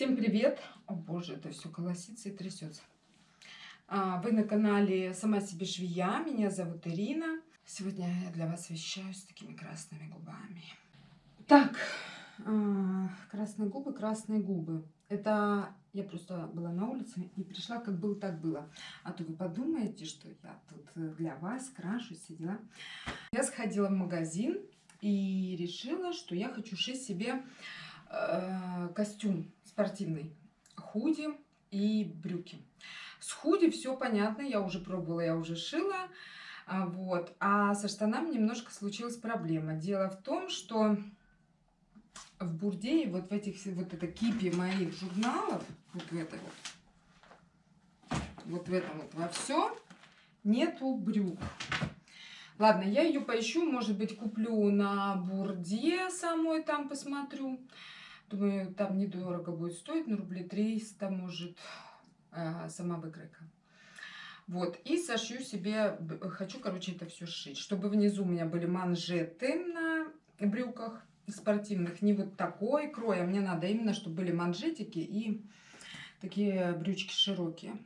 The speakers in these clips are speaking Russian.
Всем привет! О боже, это все колосится и трясется. А, вы на канале Сама себе швея. Меня зовут Ирина. Сегодня я для вас вещаю с такими красными губами. Так, а, красные губы, красные губы. Это я просто была на улице и пришла, как было, так было. А то вы подумаете, что я тут для вас крашу, все дела. Я сходила в магазин и решила, что я хочу шить себе э, костюм спортивный, худи и брюки. С худи все понятно, я уже пробовала, я уже шила. А, вот. А со штанами немножко случилась проблема. Дело в том, что в Бурдее, вот в этих, вот это кипе моих журналов, вот в этой вот, вот в этом вот во все, нету брюк. Ладно, я ее поищу, может быть, куплю на Бурде самой там посмотрю. Думаю, там недорого будет стоить, на рублей 300, может, э, сама выкройка. Вот, и сошью себе, хочу, короче, это все сшить, чтобы внизу у меня были манжеты на брюках спортивных, не вот такой крой, а мне надо именно, чтобы были манжетики и такие брючки широкие.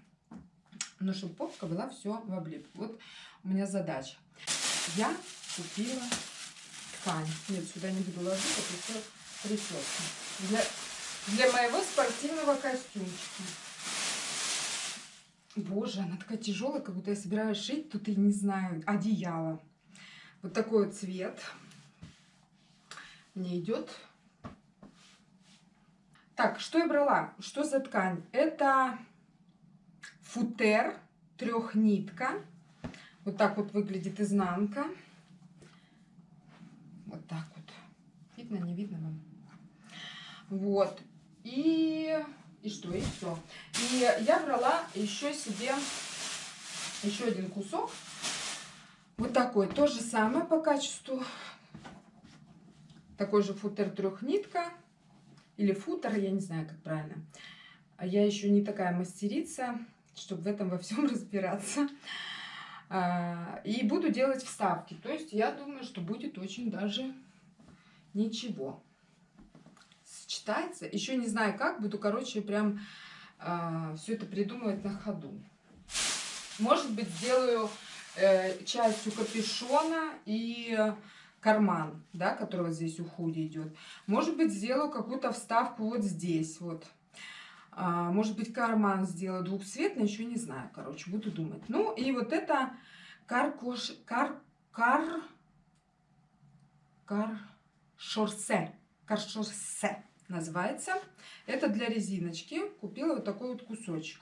Но чтобы попка была все в облип. Вот у меня задача. Я купила ткань. Нет, сюда не буду ложить, все прическа. Для, для моего спортивного костюмчика. Боже, она такая тяжелая, как будто я собираюсь шить, тут и не знаю, одеяло. Вот такой вот цвет мне идет. Так, что я брала? Что за ткань? Это футер, трехнитка. Вот так вот выглядит изнанка. Вот так вот. Видно, не видно вам? Вот. И, и что? И все. И я брала еще себе еще один кусок. Вот такой. То же самое по качеству. Такой же футер трехнитка. Или футер, я не знаю, как правильно. А я еще не такая мастерица, чтобы в этом во всем разбираться. А, и буду делать вставки. То есть я думаю, что будет очень даже ничего сочетается. Еще не знаю как, буду, короче, прям э, все это придумывать на ходу. Может быть, сделаю э, частью капюшона и карман, да, который вот здесь у худи идет. Может быть, сделаю какую-то вставку вот здесь вот. А, может быть, карман сделаю двухцветный, еще не знаю, короче, буду думать. Ну, и вот это каркош, кар, кар, кар, шорсе, каршорсе называется. Это для резиночки. Купила вот такой вот кусочек.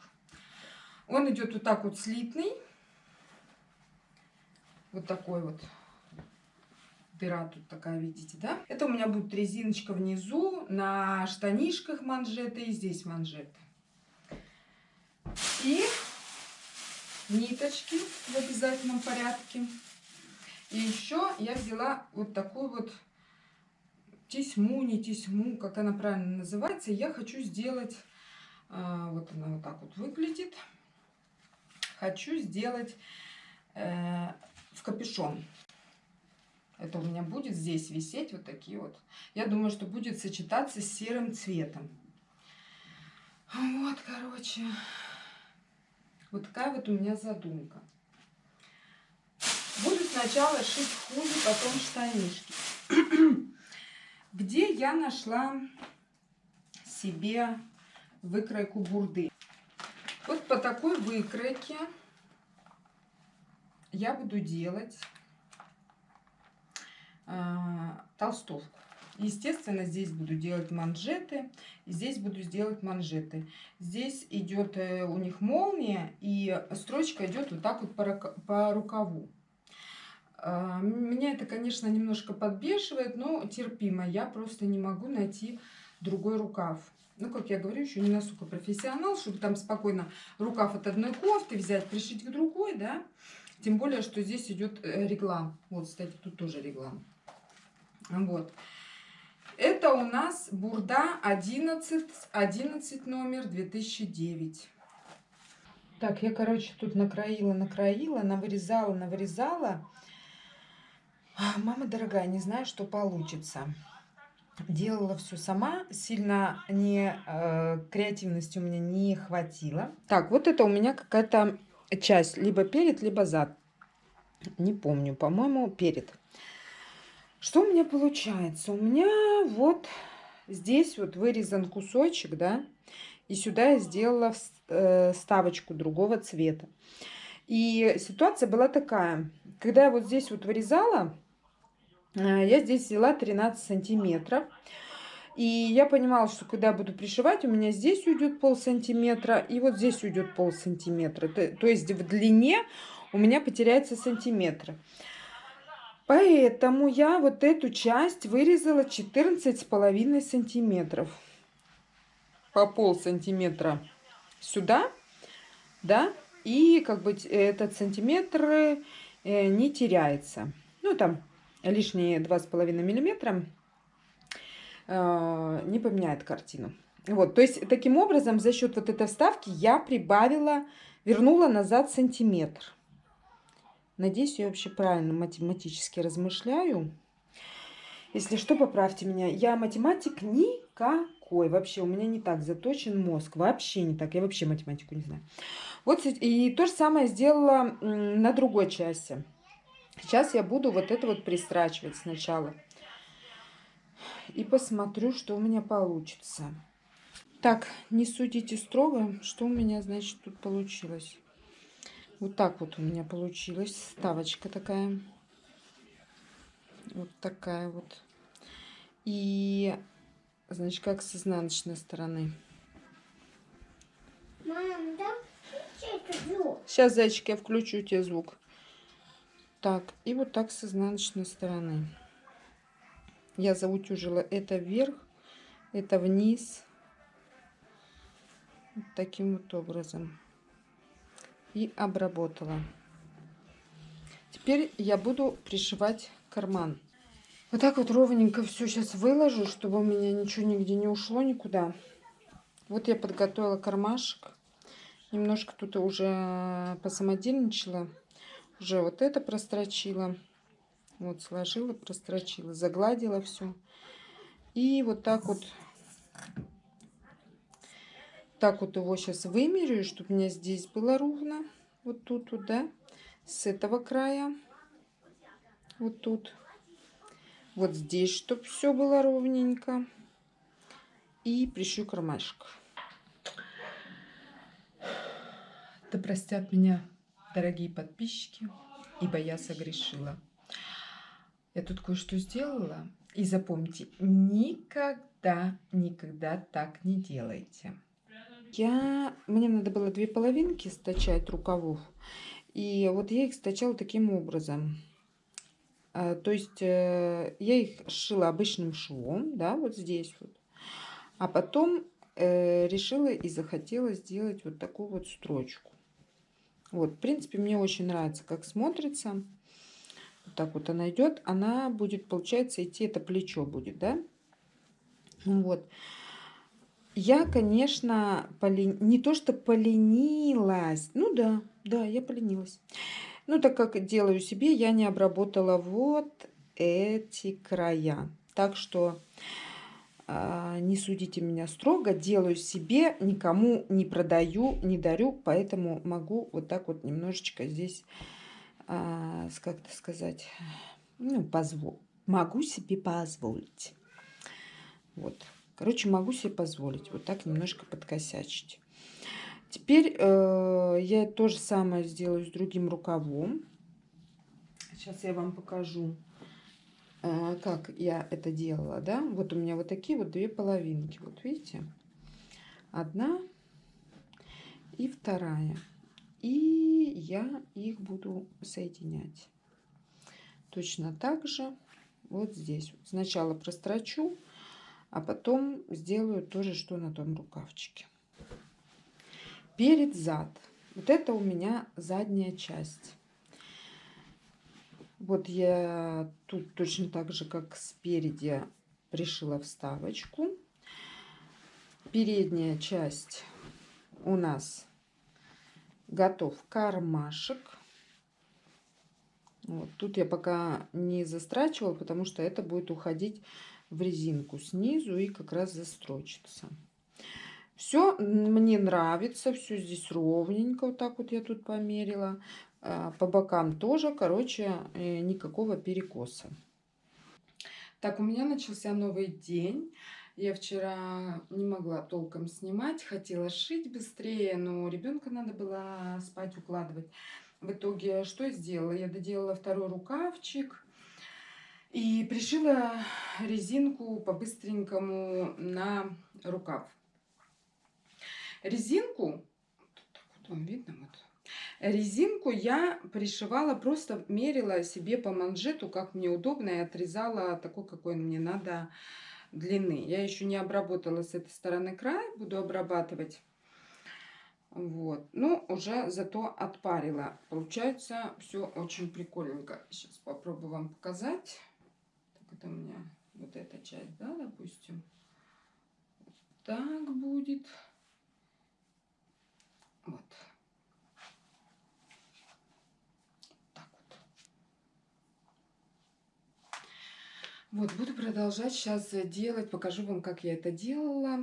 Он идет вот так вот слитный. Вот такой вот. Дыра тут такая, видите, да? Это у меня будет резиночка внизу, на штанишках манжеты и здесь манжеты. И ниточки в обязательном порядке. И еще я взяла вот такую вот тесьму, не тесьму, как она правильно называется. Я хочу сделать, а, вот она вот так вот выглядит. Хочу сделать э, в капюшон. Это у меня будет здесь висеть вот такие вот. Я думаю, что будет сочетаться с серым цветом. Вот, короче. Вот такая вот у меня задумка. Буду сначала шить худи, потом штанишки. Где я нашла себе выкройку бурды? Вот по такой выкройке я буду делать э, толстовку. Естественно, здесь буду делать манжеты, здесь буду сделать манжеты. Здесь идет э, у них молния, и строчка идет вот так вот по, по рукаву. А, меня это, конечно, немножко подбешивает, но терпимо. Я просто не могу найти другой рукав. Ну, как я говорю, еще не настолько профессионал, чтобы там спокойно рукав от одной кофты взять, пришить к другой, да. Тем более, что здесь идет э, реглан. Вот, кстати, тут тоже реглан. Вот. Это у нас Бурда 11, 11 номер 2009. Так, я, короче, тут накроила, накроила, навырезала, навырезала. Мама дорогая, не знаю, что получится. делала все сама, сильно не, э, креативности у меня не хватило. Так, вот это у меня какая-то часть, либо перед, либо зад. Не помню, по-моему, перед. Что у меня получается? У меня вот здесь вот вырезан кусочек, да, и сюда я сделала э, вставочку другого цвета. И ситуация была такая, когда я вот здесь вот вырезала, э, я здесь взяла 13 сантиметров. И я понимала, что когда буду пришивать, у меня здесь уйдет пол сантиметра, и вот здесь уйдет пол сантиметра. То, есть в длине у меня потеряется сантиметр. Поэтому я вот эту часть вырезала 14 с половиной сантиметров. По пол сантиметра сюда, да, и как бы этот сантиметр э, не теряется. Ну, там лишние два с половиной миллиметра э, не поменяет картину. Вот, то есть таким образом за счет вот этой вставки я прибавила, вернула назад сантиметр. Надеюсь, я вообще правильно математически размышляю. Если что, поправьте меня. Я математик никакой. Вообще у меня не так заточен мозг. Вообще не так. Я вообще математику не знаю. Вот и то же самое сделала на другой части. Сейчас я буду вот это вот пристрачивать сначала. И посмотрю, что у меня получится. Так, не судите строго, что у меня, значит, тут получилось. Вот так вот у меня получилась ставочка такая. Вот такая вот. И, значит, как с изнаночной стороны. Мам, да Сейчас, зайчик, я включу тебе звук. Так, и вот так с изнаночной стороны. Я заутюжила это вверх, это вниз. Вот таким вот образом и обработала. Теперь я буду пришивать карман. Вот так вот ровненько все сейчас выложу, чтобы у меня ничего нигде не ушло никуда. Вот я подготовила кармашек. Немножко тут уже посамодельничала. Уже вот это прострочила. Вот сложила, прострочила, загладила все. И вот так вот так вот его сейчас вымерю, чтобы у меня здесь было ровно. Вот тут вот, да. С этого края. Вот тут. Вот здесь, чтобы все было ровненько. И пришью кармашек. Да простят меня дорогие подписчики, ибо я согрешила. Я тут кое-что сделала. И запомните, никогда, никогда так не делайте. Я, мне надо было две половинки стачать рукавов. И вот я их стачала таким образом. А, то есть э, я их шила обычным швом, да, вот здесь вот. А потом э, решила и захотела сделать вот такую вот строчку. Вот, в принципе, мне очень нравится, как смотрится. Вот так вот она идет. Она будет, получается, идти, это плечо будет, да? Вот. Я, конечно, полен... не то что поленилась. Ну да, да, я поленилась. Ну, так как делаю себе, я не обработала вот эти края. Так что не судите меня строго. Делаю себе, никому не продаю, не дарю. Поэтому могу вот так вот немножечко здесь, э, как-то сказать, ну, позвол... могу себе позволить. Вот. Короче, могу себе позволить вот так немножко подкосячить. Теперь э, я то же самое сделаю с другим рукавом. Сейчас я вам покажу, как я это делала. Да? Вот у меня вот такие вот две половинки. Вот видите? Одна и вторая. И я их буду соединять. Точно так же вот здесь. Сначала прострочу а потом сделаю то же, что на том рукавчике. Перед зад. Вот это у меня задняя часть. Вот я тут точно так же, как спереди, пришила вставочку. Передняя часть у нас готов кармашек. Вот. Тут я пока не застрачивала, потому что это будет уходить в резинку снизу и как раз застрочится. Все мне нравится, все здесь ровненько, вот так вот я тут померила. А, по бокам тоже, короче, э, никакого перекоса. Так, у меня начался новый день. Я вчера не могла толком снимать, хотела шить быстрее, но ребенка надо было спать укладывать. В итоге что я сделала? Я доделала второй рукавчик и пришила резинку по-быстренькому на рукав. Резинку, так вот вам видно, вот, резинку я пришивала, просто мерила себе по манжету, как мне удобно, и отрезала такой, какой мне надо длины. Я еще не обработала с этой стороны край, буду обрабатывать. Вот. Ну, уже зато отпарила. Получается все очень прикольненько. Сейчас попробую вам показать. Так, это у меня вот эта часть, да, допустим. Так будет. Вот. Вот, буду продолжать сейчас делать. Покажу вам, как я это делала.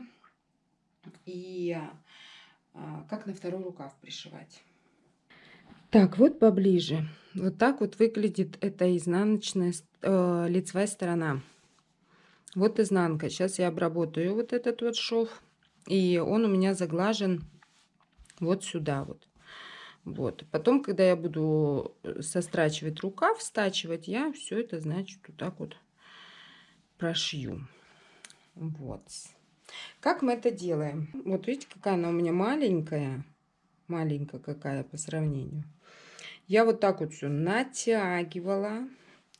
И а, как на второй рукав пришивать. Так, вот поближе. Вот так вот выглядит эта изнаночная э, лицевая сторона. Вот изнанка. Сейчас я обработаю вот этот вот шов. И он у меня заглажен вот сюда вот. Вот. Потом, когда я буду э, сострачивать рукав, стачивать, я все это, значит, вот так вот прошью. Вот. Как мы это делаем? Вот видите, какая она у меня маленькая. Маленькая какая по сравнению. Я вот так вот все натягивала,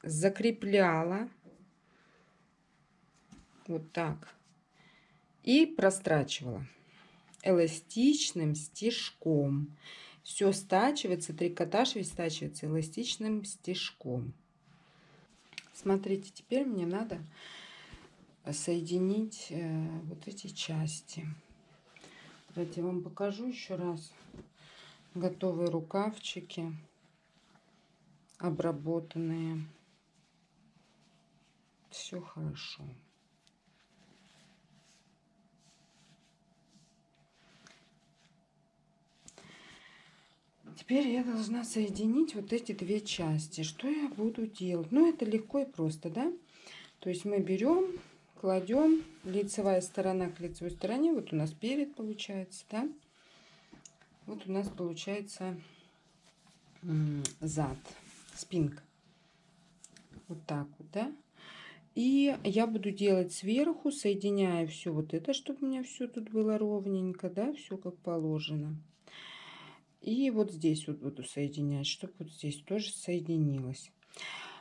закрепляла. Вот так. И прострачивала эластичным стежком. Все стачивается, трикотаж весь стачивается эластичным стежком. Смотрите, теперь мне надо соединить э, вот эти части. Давайте я вам покажу еще раз. Готовые рукавчики, обработанные. Все хорошо. Теперь я должна соединить вот эти две части. Что я буду делать? Ну, это легко и просто, да? То есть мы берем, кладем лицевая сторона к лицевой стороне. Вот у нас перед получается, да? Вот у нас получается зад, спинка. Вот так вот, да? И я буду делать сверху, соединяя все вот это, чтобы у меня все тут было ровненько, да, все как положено. И вот здесь вот буду соединять, чтобы вот здесь тоже соединилось.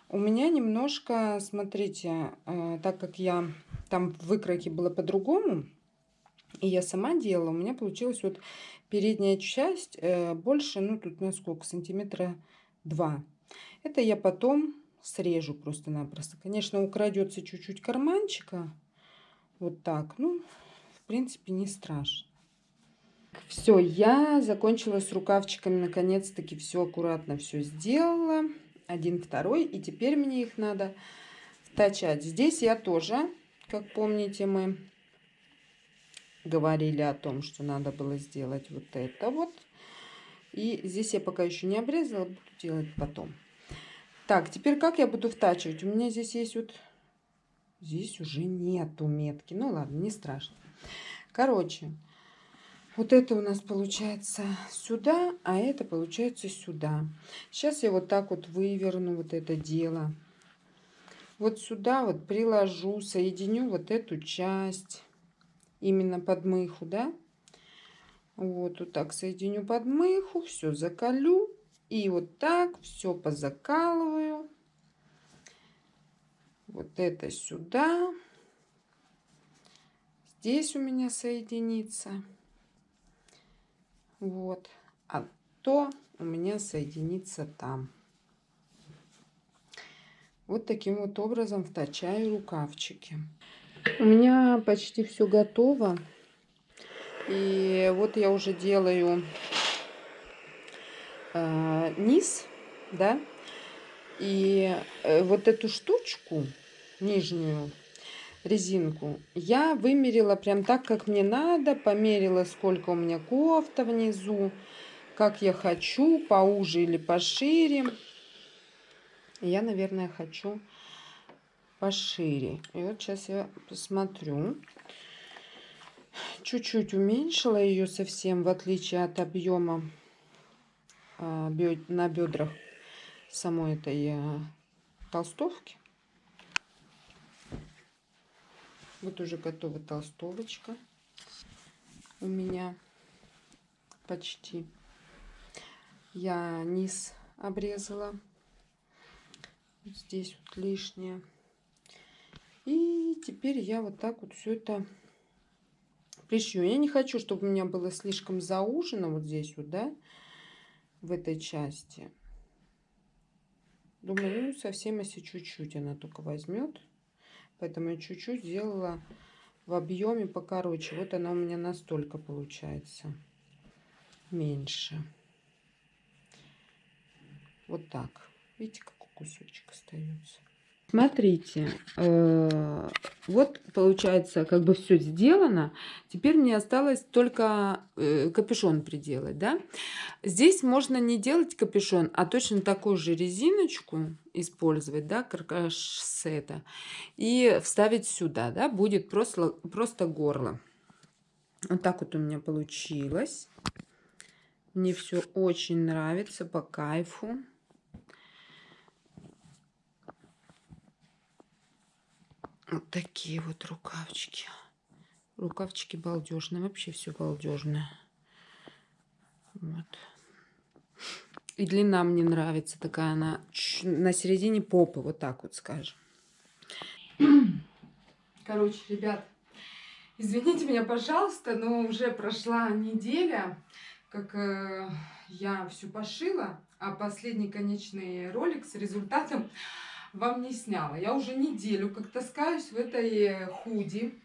У меня немножко, смотрите, э, так как я там в выкройке было по-другому, и я сама делала, у меня получилась вот передняя часть э, больше, ну тут на сколько, сантиметра 2. Это я потом срежу просто-напросто. Конечно, украдется чуть-чуть карманчика, вот так, ну, в принципе, не страшно. Все, я закончила с рукавчиками, наконец-таки все аккуратно все сделала. Один, второй, и теперь мне их надо втачать. Здесь я тоже, как помните, мы говорили о том, что надо было сделать вот это вот. И здесь я пока еще не обрезала, буду делать потом. Так, теперь как я буду втачивать? У меня здесь есть вот... Здесь уже нету метки. Ну ладно, не страшно. Короче, вот это у нас получается сюда, а это получается сюда. Сейчас я вот так вот выверну вот это дело. Вот сюда вот приложу, соединю вот эту часть именно под мыху, да. Вот, вот так соединю под мыху, все закалю. И вот так все позакалываю. Вот это сюда. Здесь у меня соединится. Вот. А то у меня соединится там. Вот таким вот образом втачаю рукавчики. У меня почти все готово. И вот я уже делаю э, низ, да. И э, вот эту штучку нижнюю резинку. Я вымерила прям так, как мне надо, померила, сколько у меня кофта внизу, как я хочу, поуже или пошире. Я, наверное, хочу пошире. И вот сейчас я посмотрю. Чуть-чуть уменьшила ее совсем, в отличие от объема а, на бедрах самой этой а, толстовки. Вот уже готова толстовочка у меня почти. Я низ обрезала. Вот здесь вот лишнее. И теперь я вот так вот все это пришью. Я не хочу, чтобы у меня было слишком заужено вот здесь вот, да, в этой части. Думаю, ну, совсем если чуть-чуть она только возьмет. Поэтому я чуть-чуть сделала в объеме покороче. Вот она у меня настолько получается меньше. Вот так. Видите, какой кусочек остается. Смотрите, э, вот получается как бы все сделано. Теперь мне осталось только э, капюшон приделать, да. Здесь можно не делать капюшон, а точно такую же резиночку использовать, да, каркаш сета, и вставить сюда, да, будет просто, просто горло. Вот так вот у меня получилось. Мне все очень нравится, по кайфу. Вот такие вот рукавчики. Рукавчики балдежные. Вообще все балдежное. Вот. И длина мне нравится. Такая она на середине попы. Вот так вот скажем. Короче, ребят, извините меня, пожалуйста, но уже прошла неделя, как э, я все пошила, а последний конечный ролик с результатом вам не сняла. Я уже неделю как таскаюсь в этой худи.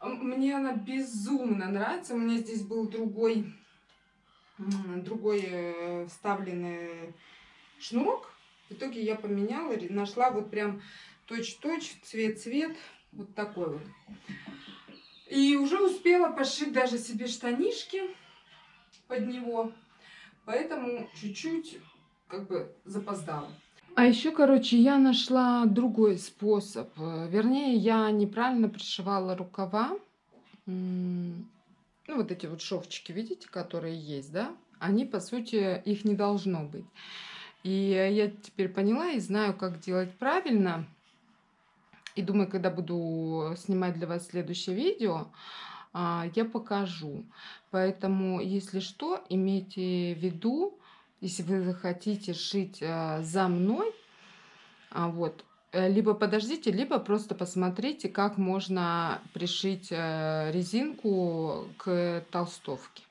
Мне она безумно нравится. У меня здесь был другой, другой э, вставленный шнурок. В итоге я поменяла, нашла вот прям точь-точь, цвет-цвет. Вот такой вот. И уже успела пошить даже себе штанишки под него. Поэтому чуть-чуть как бы запоздала. А еще, короче, я нашла другой способ. Э, вернее, я неправильно пришивала рукава. Ну, вот эти вот шовчики, видите, которые есть, да? Они, по сути, их не должно быть. И я теперь поняла и знаю, как делать правильно. И думаю, когда буду снимать для вас следующее видео, а, я покажу. Поэтому, если что, имейте в виду, если вы захотите шить э, за мной, а, вот, э, либо подождите, либо просто посмотрите, как можно пришить э, резинку к толстовке.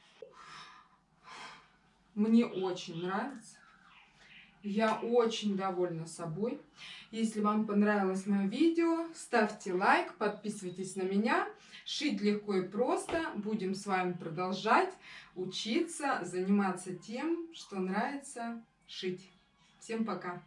Мне очень нравится. Я очень довольна собой. Если вам понравилось мое видео, ставьте лайк, подписывайтесь на меня. Шить легко и просто. Будем с вами продолжать учиться, заниматься тем, что нравится шить. Всем пока!